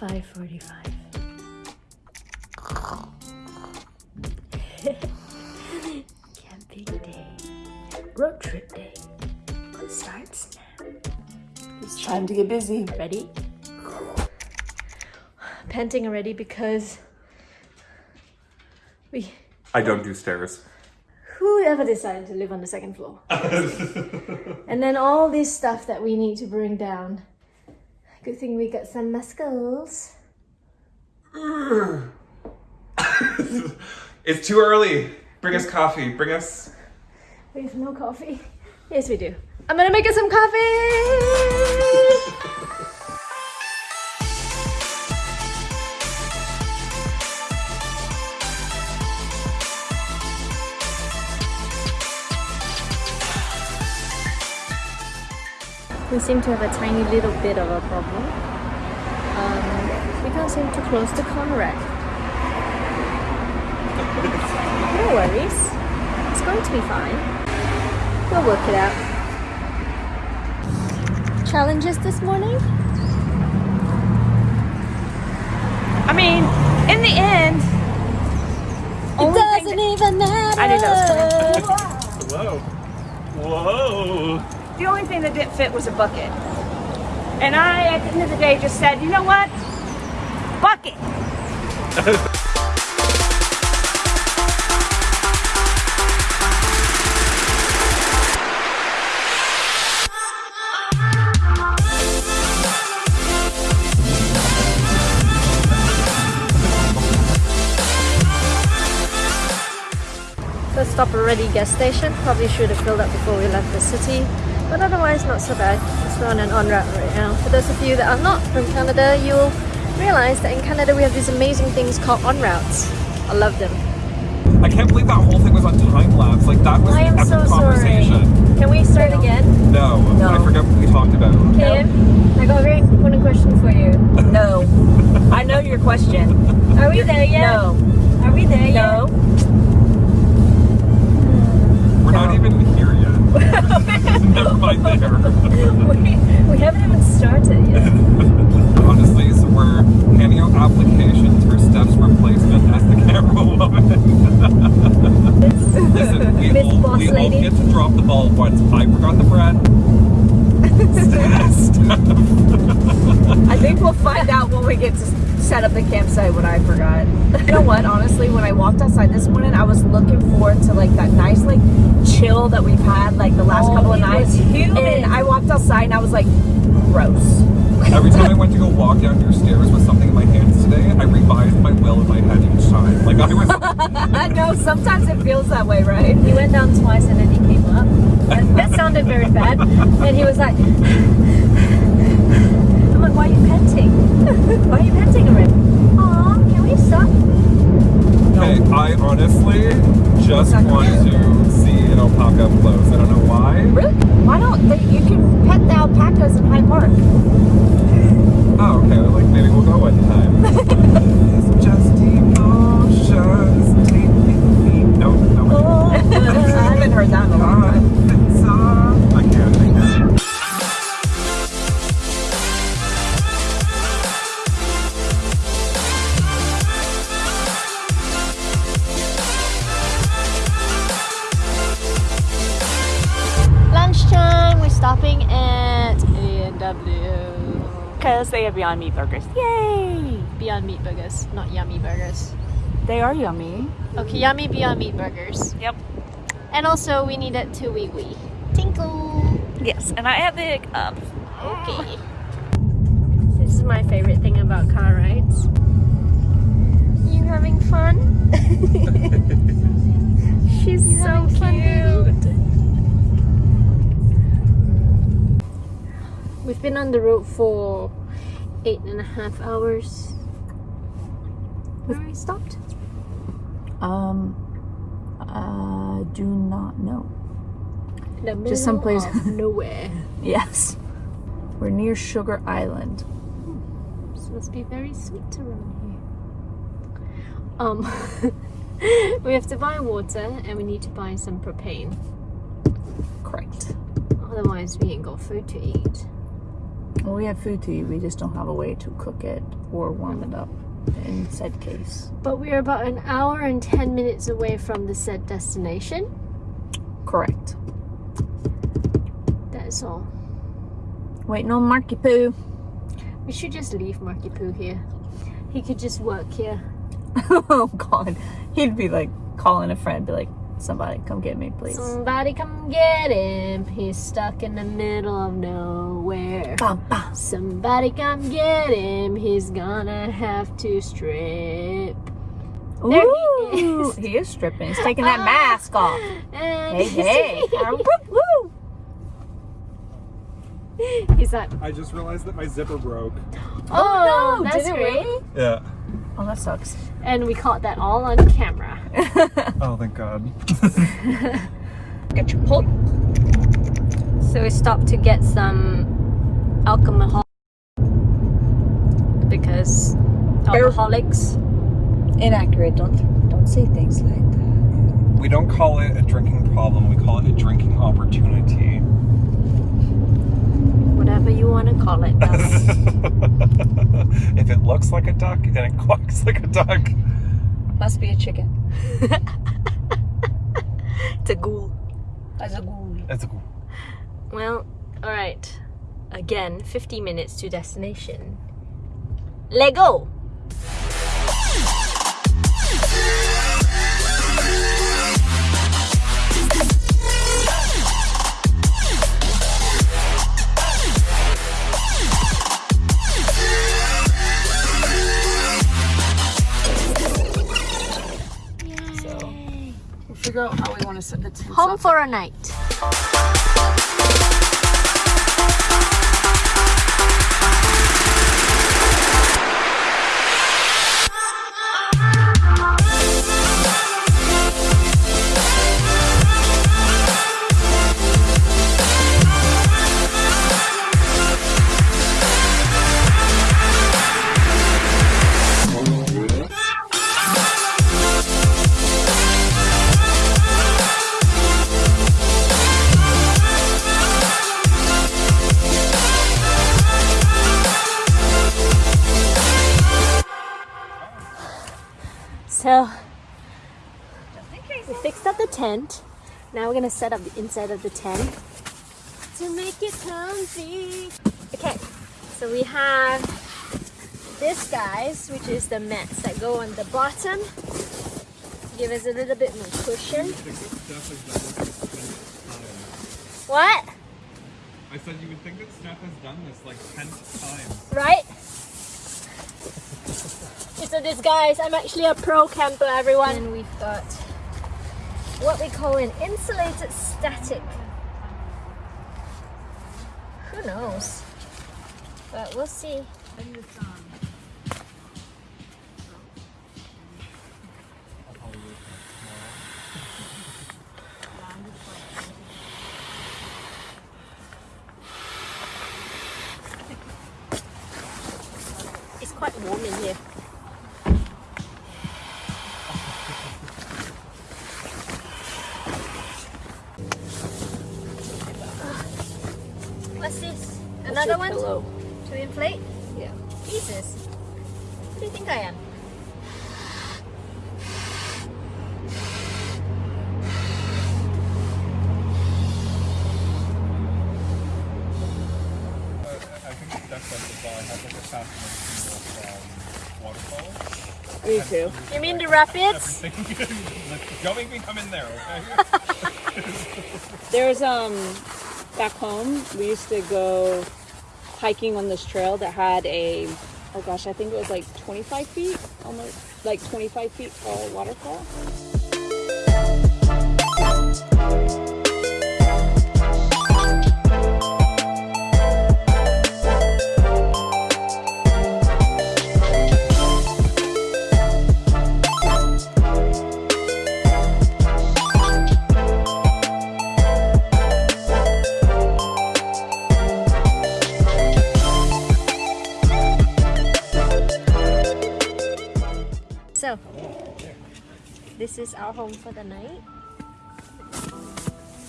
5.45. Camping day. Road trip day. It starts now. It's time to get busy. Ready? Panting already because we I don't do stairs. whoever decided to live on the second floor. and then all this stuff that we need to bring down. Good thing we got some muscles. it's too early. Bring us coffee. Bring us. We have no coffee. Yes, we do. I'm gonna make us some coffee. We seem to have a tiny little bit of a problem. Um, we can't seem to close the car rack. No worries. It's going to be fine. We'll work it out. Challenges this morning? I mean, in the end, It doesn't even matter. I knew that was Whoa. The only thing that didn't fit was a bucket. And I, at the end of the day, just said, you know what? Bucket. First stop already gas station. Probably should have filled up before we left the city. But otherwise not so bad. It's on an ONroute right now. For those of you that are not from Canada, you'll realize that in Canada we have these amazing things called ONroutes. I love them. I can't believe that whole thing was on time lapse. Like that was I an am so epic sorry. conversation. Can we start again? No, No. I forgot what we talked about. Kim, I got a very important question for you. No. I know your question. Are we there yet? No. Are we there yet? No. Not even here yet. Never mind there. we, we haven't even started yet. Honestly, so we're handing out applications for steps replacement as the camera woman. Listen, we, Miss all, Boss we all get to drop the ball once. I forgot the bread. I think we'll find out when we get to set up the campsite what I forgot. You know what? Honestly, when I walked outside this morning, I was looking forward to like that nice like chill that we've had like the last Oh, couple of nights. And I walked outside and I was like, gross. Every time I went to go walk down your stairs with something in my hands today, I revised my will in my head each time. Like I was I know sometimes it feels that way, right? He went down twice and then he came up. That, that sounded very bad. And he was like, I'm like, why are you panting? why are you panting already? Aw, can we stop? Okay, I honestly just want to see an alpaca up close. I don't know why. Really? Why don't they, you can pet the alpacas in Hyde Park? Oh, okay. Like maybe we'll go one time. it's just emotions. Take me. No, no. Oh, I haven't heard that in a long time. Lunchtime, at A&W. Because they have Beyond Meat burgers. Yay! Beyond Meat Burgers, not Yummy Burgers. They are yummy. Okay, Yummy Beyond Meat Burgers. Yep. And also we needed two wee wee. Tinkle! Yes, and I have the hiccups. Okay. This is my favorite thing about car rides. You having fun? She's so cute. We've been on the road for eight and a half hours. Where we stopped? Um, I do not know. Just someplace- nowhere. Yes. We're near Sugar Island. This must be very sweet around here. Um, we have to buy water and we need to buy some propane. Correct. Otherwise, we ain't got food to eat. Well, we have food to eat. We just don't have a way to cook it or warm it up in said case. But we're about an hour and 10 minutes away from the said destination. Correct. That is all. Waiting on Marky Poo. We should just leave Marky Poo here. He could just work here. oh God, he'd be like calling a friend, be like, "Somebody come get me, please." Somebody come get him. He's stuck in the middle of nowhere. Bum, bum. Somebody come get him. He's gonna have to strip. There he is. he is stripping. He's taking that mask off. Hey, hey. Woo, woo. He's like, I just realized that my zipper broke. oh, oh no, that's it great. really? Yeah. Oh, that sucks. And we caught that all on camera. Oh, thank God. Get your pull. So we stopped to get some alcohol because alcoholics. Inaccurate. Don't don't say things like that. we don't call it a drinking problem. We call it a drinking opportunity. Whatever you want to call it. if it looks like a duck and it quacks like a duck, Must be a chicken. it's a ghoul. As a ghoul. it's a ghoul. Well, alright. Again, 50 minutes to destination. Lego! So we'll figure out how we want to set the tents Home up. for a night. So we fixed up the tent. Now we're gonna set up the inside of the tent to make it comfy. Okay, so we have this guys, which is the mats that go on the bottom. Give us a little bit more cushion. What? I said you would think that Steph has done this like 10 times. Right? It's a disguise. I'm actually a pro camper, everyone. And we've got what we call an insulated static. Who knows? But we'll see. It's quite warm in here. Another one Pillow. to inflate? Yeah. Jesus. What do you think I am? I think Steph said this I have like a fascination with um, waterfalls. Me too. You mean the rapids? Don't make me come in there, okay? There's um back home we used to go hiking on this trail that had a oh gosh I think it was like 25 feet almost like 25 feet tall waterfall. This is our home for the night.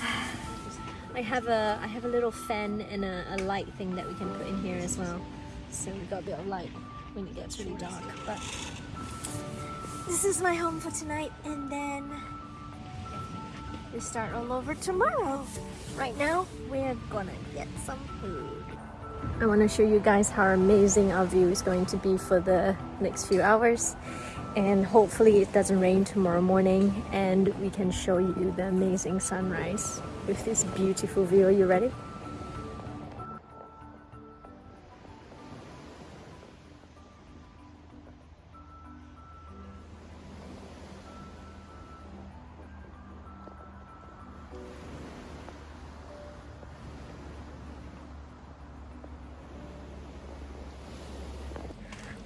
I have a I have a little fan and a, a light thing that we can put in here as well. So we got a bit of light when it gets really dark. But this is my home for tonight, and then we start all over tomorrow. Right now, we're gonna get some food. I want to show you guys how amazing our view is going to be for the next few hours and hopefully it doesn't rain tomorrow morning and we can show you the amazing sunrise with this beautiful view. Are you ready?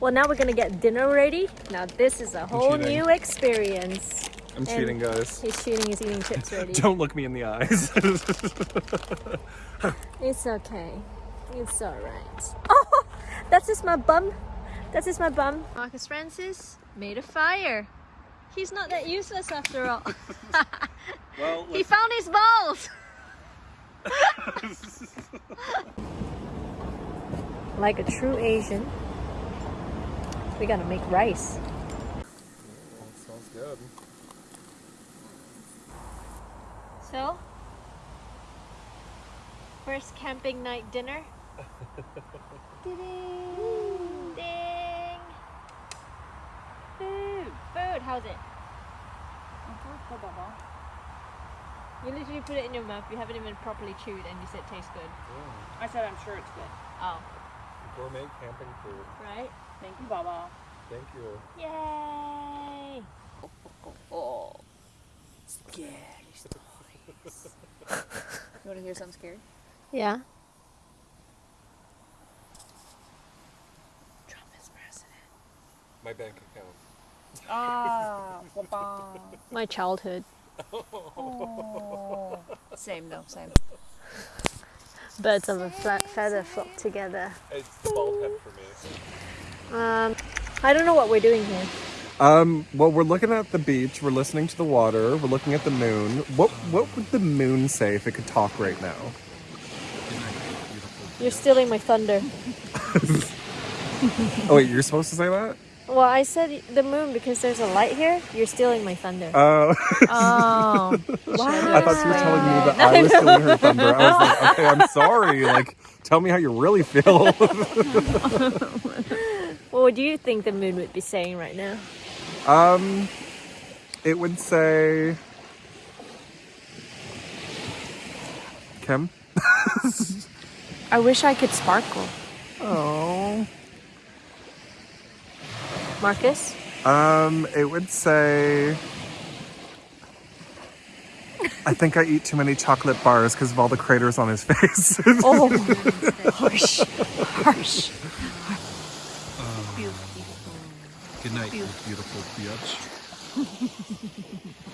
Well, now we're gonna get dinner ready. Now this is a whole new experience. I'm And- cheating, guys. He's cheating, he's eating chips ready. Don't look me in the eyes. It's okay. It's alright. Oh, that's just my bum. That's just my bum. Marcus Francis made a fire. He's not that useless after all. well, he found his balls. like a true Asian, we gotta make rice. smells good. So, first camping night dinner. Ding! Ding! Food! Food! How's it? You literally put it in your mouth, you haven't even properly chewed, and you said it tastes good. I said I'm sure it's good. Oh, oh. Gourmet camping food. right? Thank you, Baba. Thank you. Yay! Oh, scary stories. you want to hear something scary? Yeah. Trump is president. My bank account. Ah, Baba. My childhood. Oh. Same though, same. Birds of a flat feather flock together. It's the bald head for me. Um, I don't know what we're doing here. Um, well, we're looking at the beach. We're listening to the water. We're looking at the moon. What What would the moon say if it could talk right now? You're stealing my thunder. Oh wait, you're supposed to say that? Well, I said the moon because there's a light here. You're stealing my thunder. Oh, Oh, I thought you were telling me that I was stealing her thunder. I was like, okay, I'm sorry. Like, tell me how you really feel. What do you think the moon would be saying right now? um, it would say, Kim. I wish I could sparkle. Oh. Marcus? Um, it would say. I think I eat too many chocolate bars because of all the craters on his face. Oh, Harsh, harsh. Good night, you beautiful bitch.